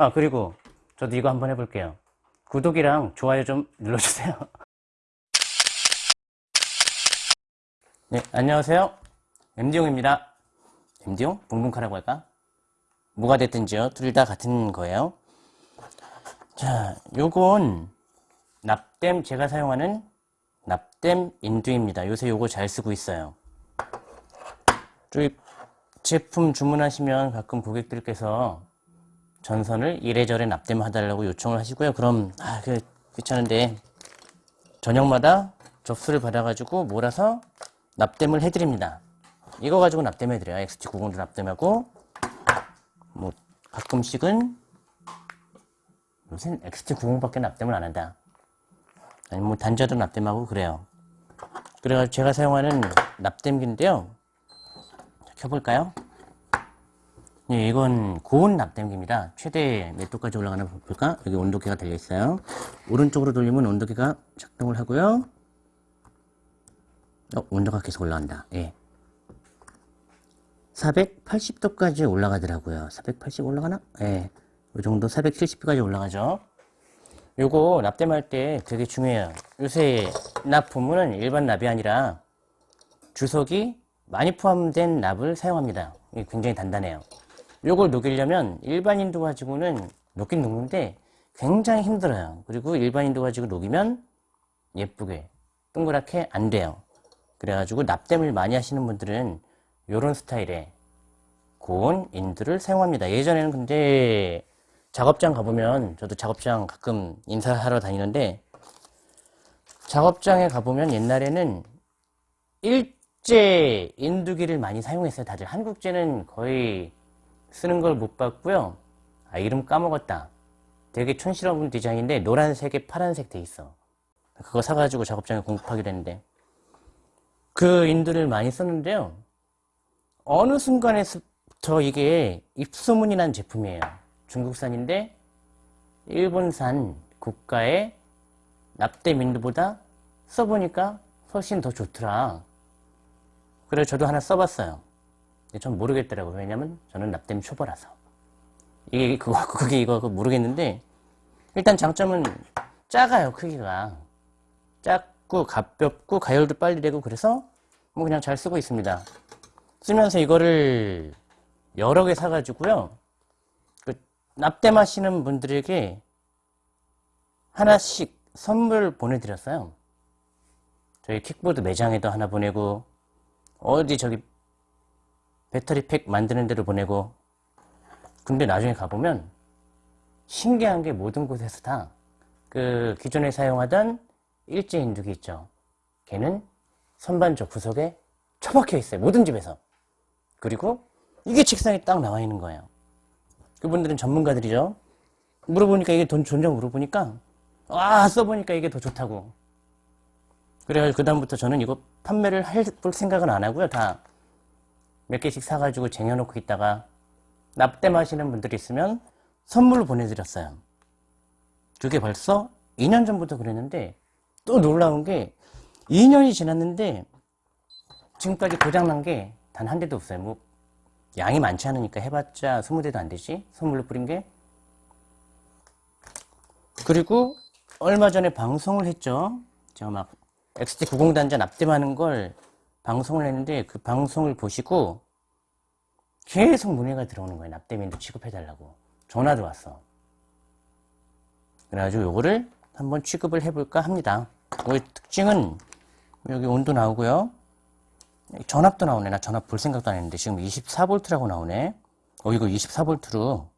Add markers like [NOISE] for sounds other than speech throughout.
아 그리고 저도 이거 한번 해볼게요. 구독이랑 좋아요 좀 눌러주세요. [LAUGHS] 네 안녕하세요. MD용입니다. MD용? 붕붕카라고 할까? 뭐가 됐든지요. 둘 다 같은 거예요. 자 요건 납땜 제가 사용하는 납땜 인두입니다. 요새 요거 잘 쓰고 있어요. 저희 제품 주문하시면 가끔 고객들께서 전선을 이래저래 납땜 해달라고 요청을 하시고요. 그럼 아, 그 귀찮은데 저녁마다 접수를 받아가지고 몰아서 납땜을 해드립니다. 이거 가지고 납땜해드려요. XT90도 납땜하고 뭐 가끔씩은 요새는 XT90밖에 납땜을 안 한다. 아니 뭐 단자도 납땜하고 그래요. 그래가지고 제가 사용하는 납땜기인데요. 켜볼까요? 예, 이건 고온 납땜기입니다. 최대 몇 도까지 올라가나 볼까? 여기 온도계가 달려있어요. 오른쪽으로 돌리면 온도계가 작동을 하고요. 어, 온도가 계속 올라간다. 예. 480도까지 올라가더라고요. 480 올라가나? 예. 이 정도 470도까지 올라가죠. 요거 납땜할 때 되게 중요해요. 요새 납부문은 일반 납이 아니라 주석이 많이 포함된 납을 사용합니다. 굉장히 단단해요. 요걸 녹이려면 일반인도 가지고는 녹긴 녹는데 굉장히 힘들어요. 그리고 일반인도 가지고 녹이면 예쁘게 동그랗게 안 돼요. 그래가지고 납땜을 많이 하시는 분들은 이런 스타일의 고온 인두를 사용합니다. 예전에는 근데 작업장 가보면 저도 작업장 가끔 인사하러 다니는데 작업장에 가보면 옛날에는 일제 인두기를 많이 사용했어요. 다들 한국제는 거의 쓰는 걸 못 봤고요. 아 이름 까먹었다. 되게 촌스러운 디자인인데 노란색에 파란색 돼 있어. 그거 사가지고 작업장에 공급하기로 했는데 그 인두를 많이 썼는데요. 어느 순간에부터 이게 입소문이 난 제품이에요. 중국산인데 일본산 국가의 납땜 인두보다 써보니까 훨씬 더 좋더라. 그래서 저도 하나 써봤어요. 전 모르겠더라고요. 왜냐면 저는 납땜 초보라서. 이게 그거, [LAUGHS] 그게 이거 모르겠는데, 일단 장점은 작아요, 크기가. 작고, 가볍고, 가열도 빨리 되고, 그래서 뭐 그냥 잘 쓰고 있습니다. 쓰면서 이거를 여러 개 사가지고요. 그 납땜 하시는 분들에게 하나씩 선물 보내드렸어요. 저희 킥보드 매장에도 하나 보내고, 어디 저기 배터리 팩 만드는 데로 보내고. 근데 나중에 가보면 신기한 게 모든 곳에서 다 그 기존에 사용하던 일제 인두기 있죠. 걔는 선반적 구석에 처박혀 있어요. 모든 집에서. 그리고 이게 책상에 딱 나와 있는 거예요. 그분들은 전문가들이죠. 물어보니까 이게 돈 존재 물어보니까 와 써보니까 이게 더 좋다고. 그래가지고 그 다음부터 저는 이거 판매를 할 생각은 안 하고요 다 몇 개씩 사가지고 쟁여놓고 있다가 납땜하시는 분들이 있으면 선물로 보내드렸어요. 그게 벌써 2년 전부터 그랬는데 또 놀라운 게 2년이 지났는데 지금까지 고장난 게 단 한 대도 없어요. 뭐 양이 많지 않으니까 해봤자 20대도 안 되지 선물로 뿌린 게 그리고 얼마 전에 방송을 했죠. 제가 막 XT90 단자 납땜하는 걸 방송을 했는데 그 방송을 보시고 계속 문의가 들어오는 거예요. 납땜인도 취급해달라고. 전화도 왔어. 그래가지고 요거를 한번 취급을 해볼까 합니다. 이 특징은 여기 온도 나오고요. 전압도 나오네. 나 전압 볼 생각도 안 했는데 지금 24V라고 나오네. 어 이거 24V로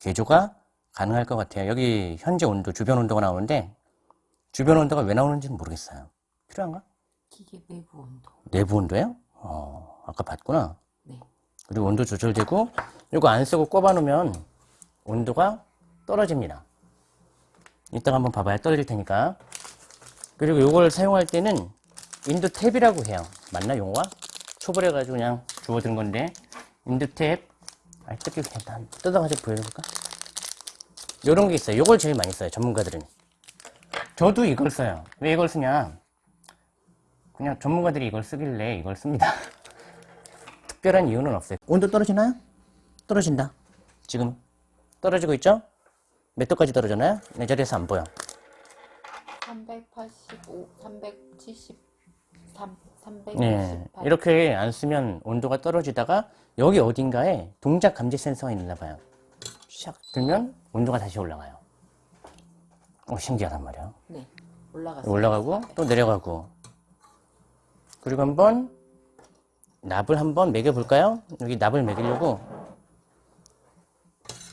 개조가 가능할 것 같아요. 여기 현재 온도, 주변 온도가 나오는데 주변 온도가 왜 나오는지는 모르겠어요. 필요한가? 기계 내부 온도. 내부 온도예요? 어, 아까 봤구나. 네. 그리고 온도 조절되고 이거 안 쓰고 꼽아 놓으면 온도가 떨어집니다. 이따가 한번 봐봐야 떨어질 테니까. 그리고 이걸 사용할 때는 인도 탭이라고 해요. 맞나 용어가? 초벌해 가지고 그냥 주워든 건데 인도 탭. 아, 뜯기 일단 뜯어가지고 보여줄까? 요런 게 있어요. 요걸 제일 많이 써요. 전문가들은. 저도 이걸 써요. 왜 이걸 쓰냐? 그냥 전문가들이 이걸 쓰길래 이걸 씁니다. [LAUGHS] 특별한 이유는 없어요. 온도 떨어지나요? 떨어진다. 지금 떨어지고 있죠? 몇 도까지 떨어졌나요? 내 자리에서 안 보여. 385, 373, 368. 네, 이렇게 안 쓰면 온도가 떨어지다가 여기 어딘가에 동작 감지 센서가 있나 봐요. 샥 들면 온도가 다시 올라가요. 어, 신기하단 말이야. 네. 올라가고 또 내려가고. 그리고 한번 납을 한번 매겨볼까요? 여기 납을 매기려고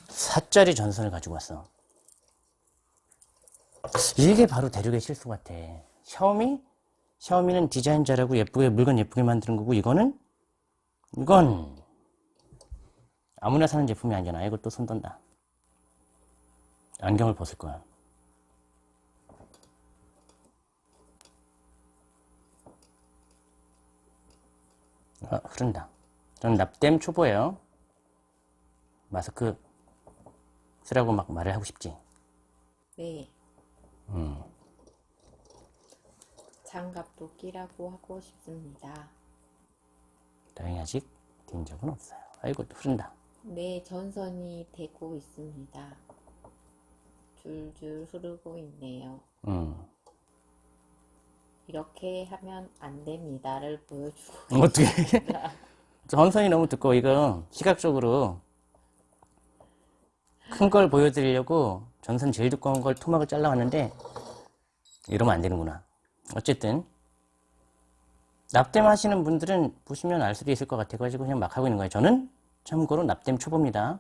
4짜리 전선을 가지고 왔어. 이게 바로 대륙의 실수 같아. 샤오미? 샤오미는 디자인 잘하고 예쁘게 물건 예쁘게 만드는 거고 이거는 이건 아무나 사는 제품이 아니잖아. 이거 또 손던다. 안경을 벗을 거야. 아, 흐른다. 저는 납땜 초보예요. 마스크 쓰라고 막 말을 하고 싶지. 네. 음. 장갑도 끼라고 하고 싶습니다. 다행히 아직 뛴 적은 없어요. 아이고, 또 흐른다. 네, 전선이 되고 있습니다. 줄줄 흐르고 있네요. 음. 이렇게 하면 안 됩니다를 보여주고 어떻게. [LAUGHS] 전선이 너무 두꺼워. 이거 시각적으로 큰 걸 보여드리려고 전선 제일 두꺼운 걸 토막을 잘라왔는데 이러면 안 되는구나. 어쨌든 납땜 하시는 분들은 보시면 알 수도 있을 것 같아가지고 그냥 막 하고 있는 거예요. 저는 참고로 납땜 초보입니다.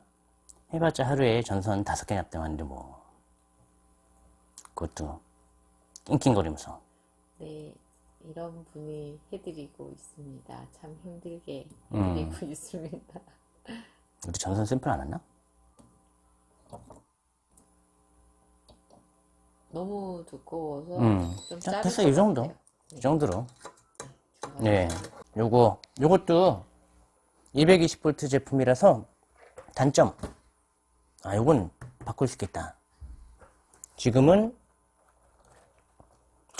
해봤자 하루에 전선 다섯 개 납땜하는데 뭐 그것도 낑낑거리면서 네, 이런 분이 해드리고 있습니다. 참 힘들게 음. 해드리고 [LAUGHS] 있습니다. 우리 전선 샘플 안 왔나? 너무 두꺼워서 음. 좀 자, 됐어, 것이 정도. 같아요. 이 정도로. 중간에. 네. 요거, 요것도 220V 제품이라서 단점. 아, 요건 바꿀 수 있겠다. 지금은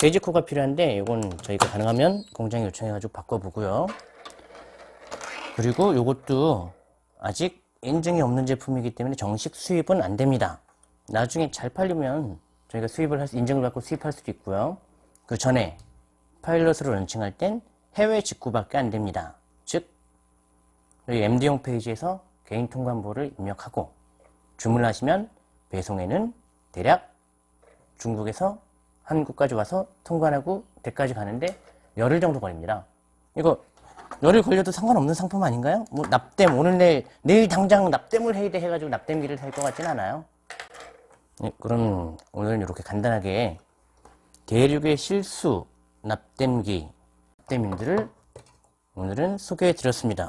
베이지코가 필요한데, 요건 저희가 가능하면 공장에 요청해가지고 바꿔보고요. 그리고 요것도 아직 인증이 없는 제품이기 때문에 정식 수입은 안 됩니다. 나중에 잘 팔리면 저희가 수입을 할 수, 인증을 받고 수입할 수도 있고요. 그 전에 파일럿으로 런칭할 땐 해외 직구밖에 안 됩니다. 즉, 여기 MD 홈페이지에서 개인 통관부를 입력하고 주문을 하시면 배송에는 대략 중국에서 한국까지 와서 통관하고 댁까지 가는데 열흘 정도 걸립니다. 이거 열흘 걸려도 상관없는 상품 아닌가요? 뭐 납땜 오늘 내일 내일 당장 납땜을 해야 돼 해가지고 납땜기를 살 것 같진 않아요. 네, 그럼 오늘은 이렇게 간단하게 대륙의 실수 납땜기 납땜인들을 오늘은 소개해 드렸습니다.